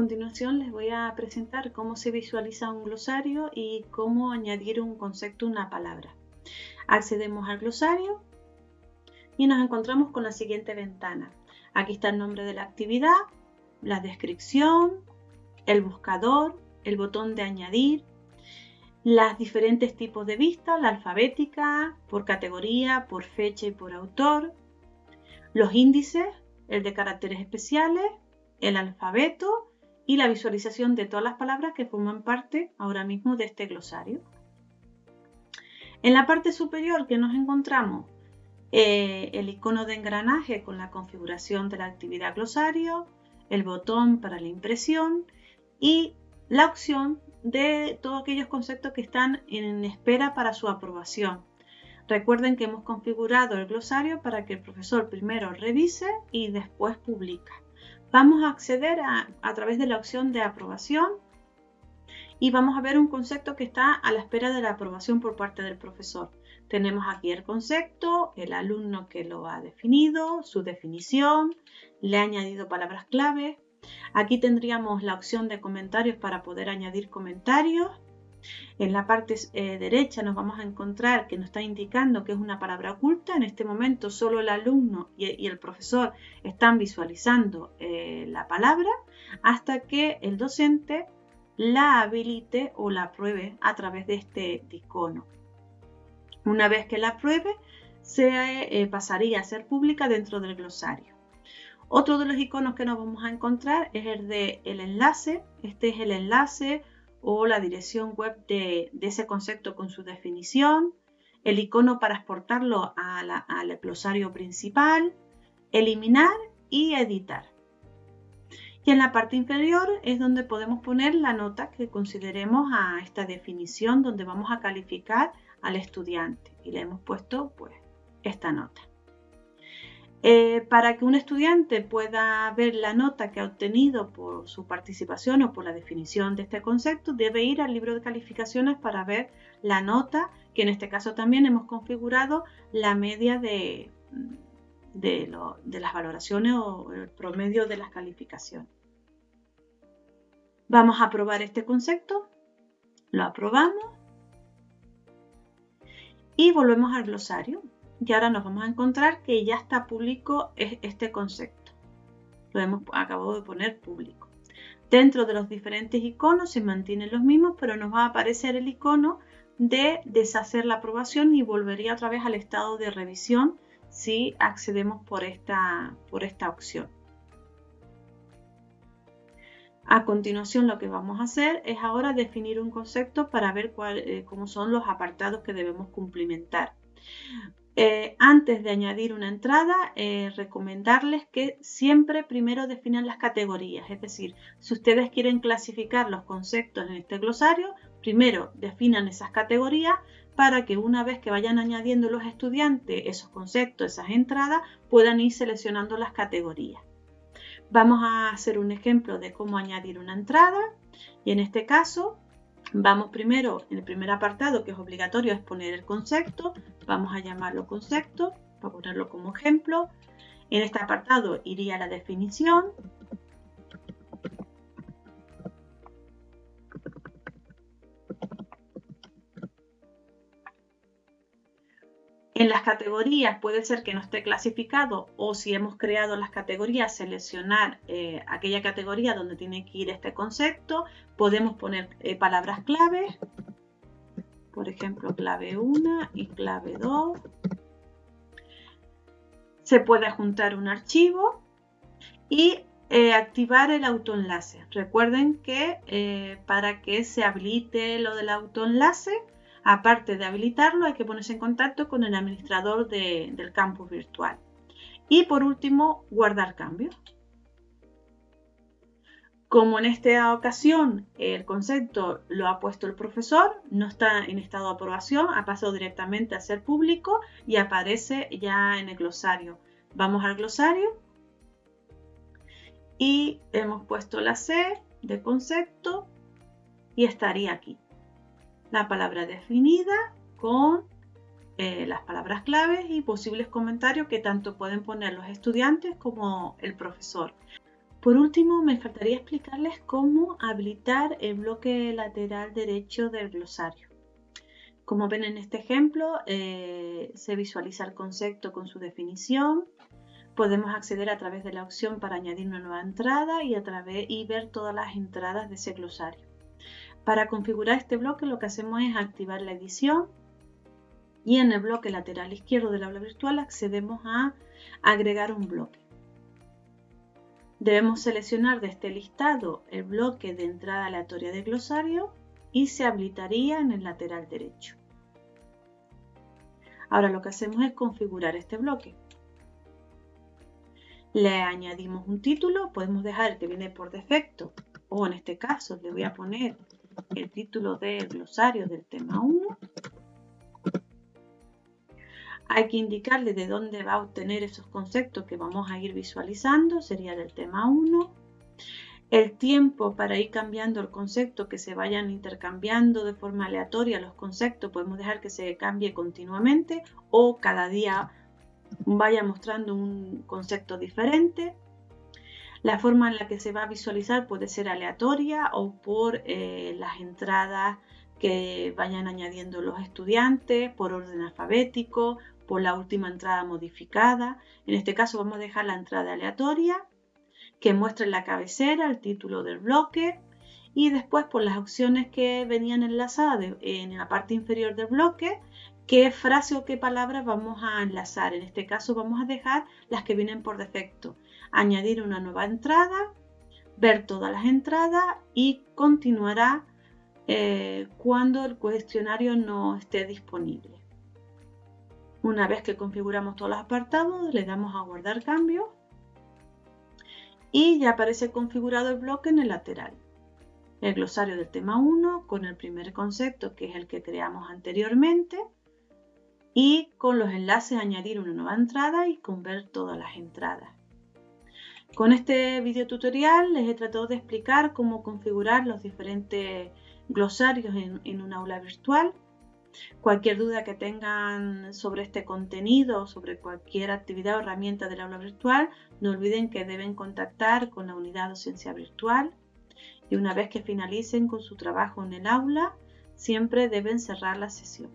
continuación les voy a presentar cómo se visualiza un glosario y cómo añadir un concepto una palabra. Accedemos al glosario y nos encontramos con la siguiente ventana. Aquí está el nombre de la actividad, la descripción, el buscador, el botón de añadir, las diferentes tipos de vista, la alfabética, por categoría, por fecha y por autor, los índices, el de caracteres especiales, el alfabeto y la visualización de todas las palabras que forman parte ahora mismo de este glosario. En la parte superior que nos encontramos eh, el icono de engranaje con la configuración de la actividad glosario, el botón para la impresión y la opción de todos aquellos conceptos que están en espera para su aprobación. Recuerden que hemos configurado el glosario para que el profesor primero revise y después publica. Vamos a acceder a, través de la opción de aprobación y vamos a ver un concepto que está a la espera de la aprobación por parte del profesor. Tenemos aquí el concepto, el alumno que lo ha definido, su definición, le ha añadido palabras clave. Aquí tendríamos la opción de comentarios para poder añadir comentarios. En la parte eh, derecha nos vamos a encontrar que nos está indicando que es una palabra oculta. En este momento solo el alumno y, el profesor están visualizando eh, la palabra hasta que el docente la habilite o la pruebe a través de este icono. Una vez que la pruebe, se eh, pasaría a ser pública dentro del glosario. Otro de los iconos que nos vamos a encontrar es el de el enlace. Este es el enlace o la dirección web de, ese concepto con su definición. El icono para exportarlo al glosario principal. Eliminar y editar. Y en la parte inferior es donde podemos poner la nota que consideremos a esta definición, donde vamos a calificar al estudiante y le hemos puesto pues esta nota. Eh, para que un estudiante pueda ver la nota que ha obtenido por su participación o por la definición de este concepto, debe ir al libro de calificaciones para ver la nota, que en este caso también hemos configurado la media de, de, las valoraciones o el promedio de las calificaciones. Vamos a probar este concepto, lo aprobamos y volvemos al glosario. Y ahora nos vamos a encontrar que ya está público este concepto. Lo hemos acabado de poner público. Dentro de los diferentes iconos se mantienen los mismos, pero nos va a aparecer el icono de deshacer la aprobación y volvería otra vez al estado de revisión si accedemos por esta, por esta opción. A continuación lo que vamos a hacer es ahora definir un concepto para ver eh, cómo son los apartados que debemos cumplimentar. Eh, antes de añadir una entrada, eh, recomendarles que siempre primero definan las categorías. Es decir, si ustedes quieren clasificar los conceptos en este glosario, primero definan esas categorías para que una vez que vayan añadiendo los estudiantes esos conceptos, esas entradas, puedan ir seleccionando las categorías. Vamos a hacer un ejemplo de cómo añadir una entrada y en este caso vamos primero en el primer apartado que es obligatorio es poner el concepto, vamos a llamarlo concepto para ponerlo como ejemplo. En este apartado iría la definición, En las categorías puede ser que no esté clasificado o si hemos creado las categorías, seleccionar eh, aquella categoría donde tiene que ir este concepto. Podemos poner eh, palabras clave, por ejemplo clave 1 y clave 2. Se puede juntar un archivo y eh, activar el autoenlace. Recuerden que para que se habilite lo del autoenlace Aparte de habilitarlo, hay que ponerse en contacto con el administrador del campus virtual. Y por último, guardar cambios. Como en esta ocasión el concepto lo ha puesto el profesor, no está en estado de aprobación, ha pasado directamente a ser público y aparece ya en el glosario. Vamos al glosario y hemos puesto la C de concepto y estaría aquí la palabra definida con eh, las palabras claves y posibles comentarios que tanto pueden poner los estudiantes como el profesor. Por último, me faltaría explicarles cómo habilitar el bloque lateral derecho del glosario. Como ven en este ejemplo, eh, se visualiza el concepto con su definición. Podemos acceder a través de la opción para añadir una nueva entrada y, a través, y ver todas las entradas de ese glosario. Para configurar este bloque lo que hacemos es activar la edición y en el bloque lateral izquierdo del aula virtual accedemos a agregar un bloque. Debemos seleccionar de este listado el bloque de entrada aleatoria de glosario y se habilitaría en el lateral derecho. Ahora lo que hacemos es configurar este bloque. Le añadimos un título, podemos dejar el que viene por defecto o en este caso le voy a poner el título del glosario del tema 1 hay que indicarle de dónde va a obtener esos conceptos que vamos a ir visualizando, sería del tema 1. El tiempo para ir cambiando el concepto, que se vayan intercambiando de forma aleatoria los conceptos, podemos dejar que se cambie continuamente o cada día vaya mostrando un concepto diferente. La forma en la que se va a visualizar puede ser aleatoria o por eh, las entradas que vayan añadiendo los estudiantes, por orden alfabético, por la última entrada modificada. En este caso vamos a dejar la entrada aleatoria que muestre en la cabecera el título del bloque y después por las opciones que venían enlazadas en la parte inferior del bloque qué frase o qué palabras vamos a enlazar. En este caso vamos a dejar las que vienen por defecto. Añadir una nueva entrada, ver todas las entradas y continuará eh, cuando el cuestionario no esté disponible. Una vez que configuramos todos los apartados, le damos a guardar cambios y ya aparece configurado el bloque en el lateral. El glosario del tema 1 con el primer concepto que es el que creamos anteriormente y con los enlaces añadir una nueva entrada y con ver todas las entradas. Con este video tutorial les he tratado de explicar cómo configurar los diferentes glosarios en, en un aula virtual Cualquier duda que tengan sobre este contenido o sobre cualquier actividad o herramienta del aula virtual, no olviden que deben contactar con la unidad docencia virtual y una vez que finalicen con su trabajo en el aula, siempre deben cerrar la sesión.